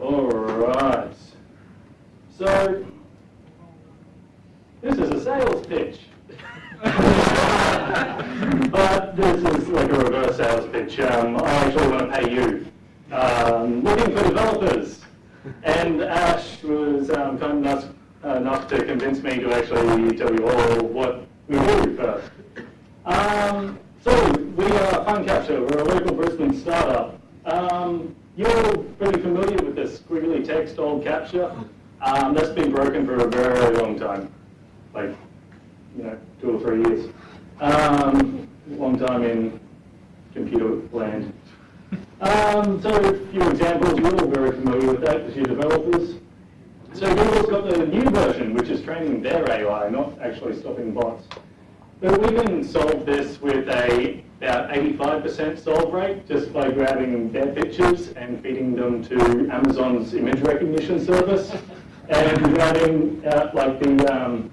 All right. So, this is a sales pitch. but this is like a reverse sales pitch. Um, I actually want to pay you. Um, looking for developers. And Ash was um, kind enough, enough to convince me to actually tell you all what we do first. Um, so, we are FunCaptcha. We're a local Brisbane startup. Um, you're pretty familiar with this squiggly text old CAPTCHA. Um, that's been broken for a very long time, like, you know, two or three years. Um, long time in computer land. Um, so a few examples, you're all very familiar with that because you're developers. So Google's got the new version, which is training their AI, not actually stopping bots. But we can solve this with a about 85% solve rate just by grabbing their pictures and feeding them to Amazon's image recognition service and grabbing uh, like the um,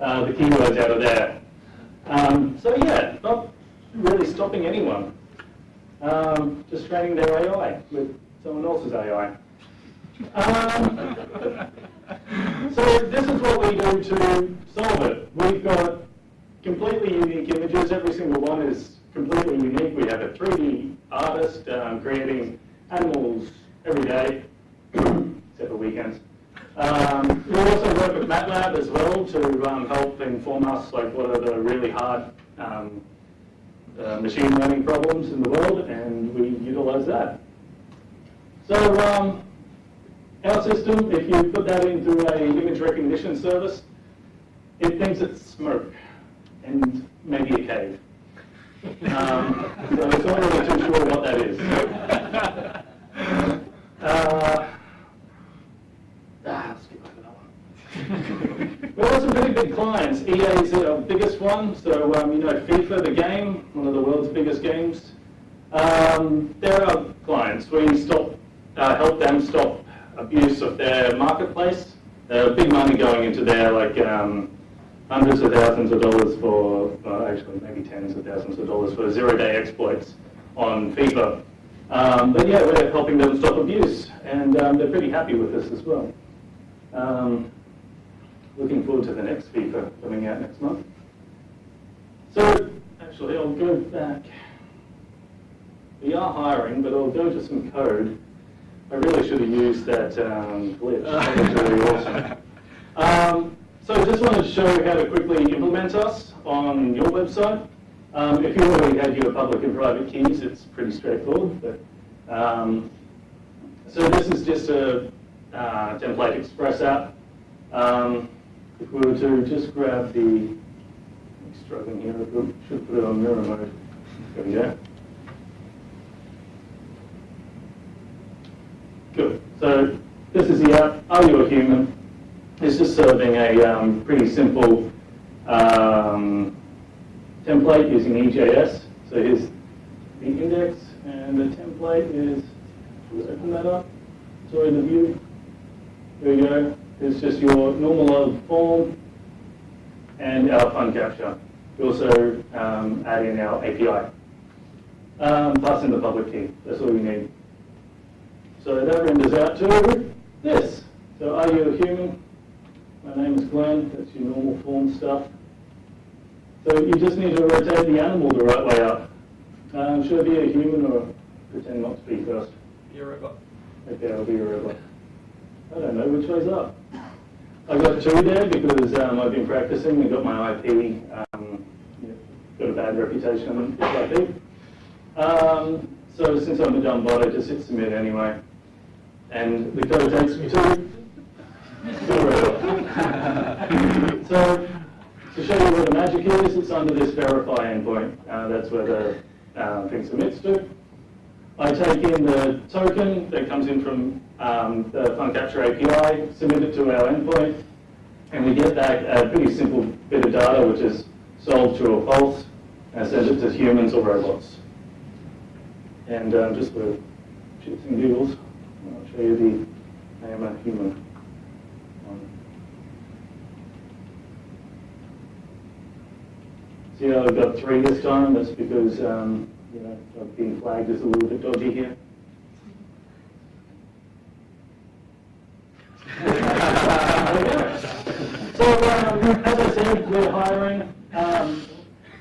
uh, the keywords out of there. Um, so yeah, not really stopping anyone. Um, just training their AI with someone else's AI. Um, so this is what we do to solve it. We've got completely unique images. Every single one is completely unique. We have a 3D artist um, creating animals every day, except for weekends. Um, we also work with MATLAB as well to um, help inform us like what are the really hard um, uh, machine learning problems in the world, and we utilize that. So um, our system, if you put that into an image recognition service, it thinks it's smoke and maybe a cave. Um, so it's not really too sure what that is. Uh, ah, over that one. We've some pretty big clients. EA is our biggest one, so um, you know FIFA, the game, one of the world's biggest games. Um, they're clients. We stop, uh, help them stop abuse of their marketplace. Uh, big money going into their like um, hundreds of thousands of dollars for, uh, actually maybe tens of thousands of dollars for zero-day exploits on FIFA. Um, but yeah, we're helping them stop abuse, and um, they're pretty happy with this as well. Um, looking forward to the next FIFA coming out next month. So, actually, I'll go back. We are hiring, but I'll go to some code. I really should have used that um, glitch. That was really awesome. Just wanted to show you how to quickly implement us on your website. Um, if you already had your public and private keys, it's pretty straightforward. But, um, so this is just a uh, template express app. Um, if we were to just grab the, I'm struggling here, I should put it on mirror mode. There we go. Good. So this is the app, Are You a Human? It's just serving a um, pretty simple um, template using EJS. So here's the index, and the template is, let's open that up. Sorry, the view. There we go. It's just your normal form and our FunCaptcha. We also um, add in our API. Um, pass in the public key. That's all we need. So that renders out to this. So are you a human? My name is Glenn. That's your normal form stuff. So you just need to rotate the animal the right way up. Um, should I be a human or pretend not to be first? Be a robot. Okay, I'll be a robot. I don't know which way's up. I got two there because um, I've been practicing and got my IP. Um, got a bad reputation with IP. Um, so since I'm a dumb bot, I just hit submit anyway. And the code takes me to so to show you where the magic is, it's under this verify endpoint. Uh, that's where the uh, thing submits to. I take in the token that comes in from um, the FunCaptcha API, submit it to our endpoint, and we get back a pretty simple bit of data, which is solve true or false, and send it to humans or robots. And um, just for shits and giggles, I'll show you the I am a human. Zero you know, got three this time. That's because um, you know I've been flagged as a little bit dodgy here. so um, as I said, we're hiring. Um,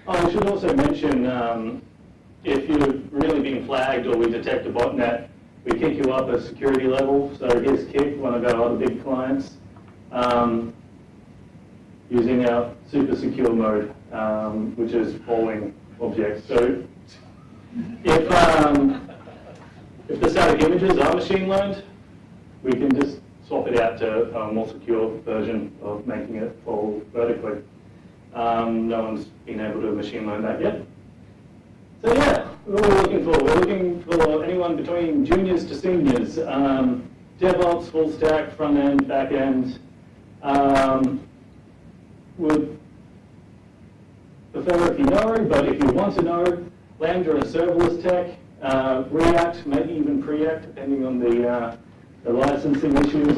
I should also mention um, if you've really been flagged or we detect a botnet, we kick you up a security level. So here's Kik, one of our other big clients, um, using our super secure mode um, which is polling objects. So if, um, if the static images are machine learned, we can just swap it out to a more secure version of making it fall vertically. Um, no one's been able to machine learn that yet. So yeah, what are we looking for? We're looking for anyone between juniors to seniors. Um, DevOps, full stack, front end, back end. Um, would prefer if you know, but if you want to know, Lambda and serverless tech, uh, React, maybe even Preact, depending on the, uh, the licensing issues.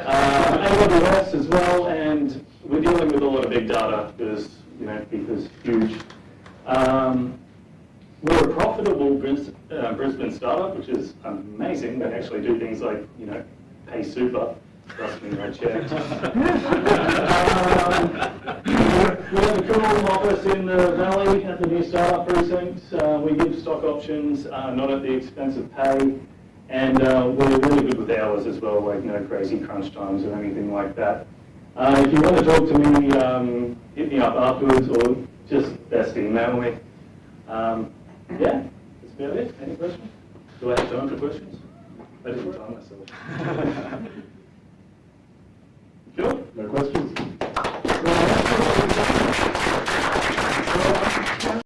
uh, AWS as well, and we're dealing with a lot of big data because, you know, because huge. Um, we're a profitable Bris- uh, Brisbane startup, which is amazing. They actually do things like, you know, pay super. Trust me, I. Um, We have a cool office in the valley at the new startup precinct. Uh, We give stock options, uh, not at the expense of pay. And uh, we're really good with hours as well, like no crazy crunch times or anything like that. Uh, If you want to talk to me, um, hit me up afterwards or just best email me. Um, Yeah, that's about it. Any questions? Do I have time for questions? I didn't time myself. Sure? No question?